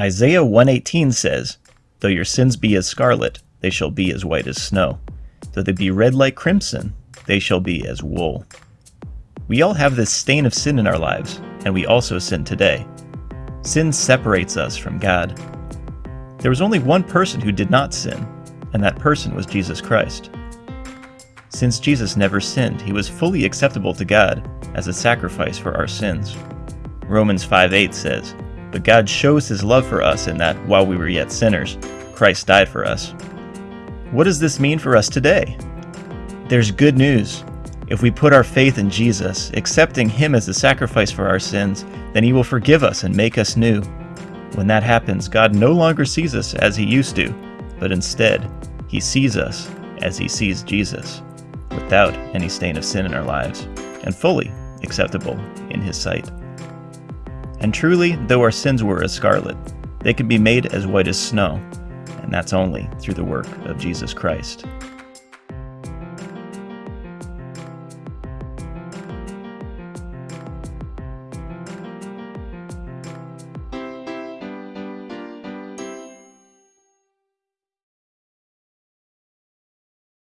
Isaiah 118 says, Though your sins be as scarlet, they shall be as white as snow. Though they be red like crimson, they shall be as wool. We all have this stain of sin in our lives, and we also sin today. Sin separates us from God. There was only one person who did not sin, and that person was Jesus Christ. Since Jesus never sinned, he was fully acceptable to God as a sacrifice for our sins. Romans 5:8 says, But God shows his love for us in that, while we were yet sinners, Christ died for us. What does this mean for us today? There's good news. If we put our faith in Jesus, accepting him as the sacrifice for our sins, then he will forgive us and make us new. When that happens, God no longer sees us as he used to, but instead, he sees us as he sees Jesus, without any stain of sin in our lives, and fully acceptable in his sight. And truly, though our sins were as scarlet, they can be made as white as snow, and that's only through the work of Jesus Christ.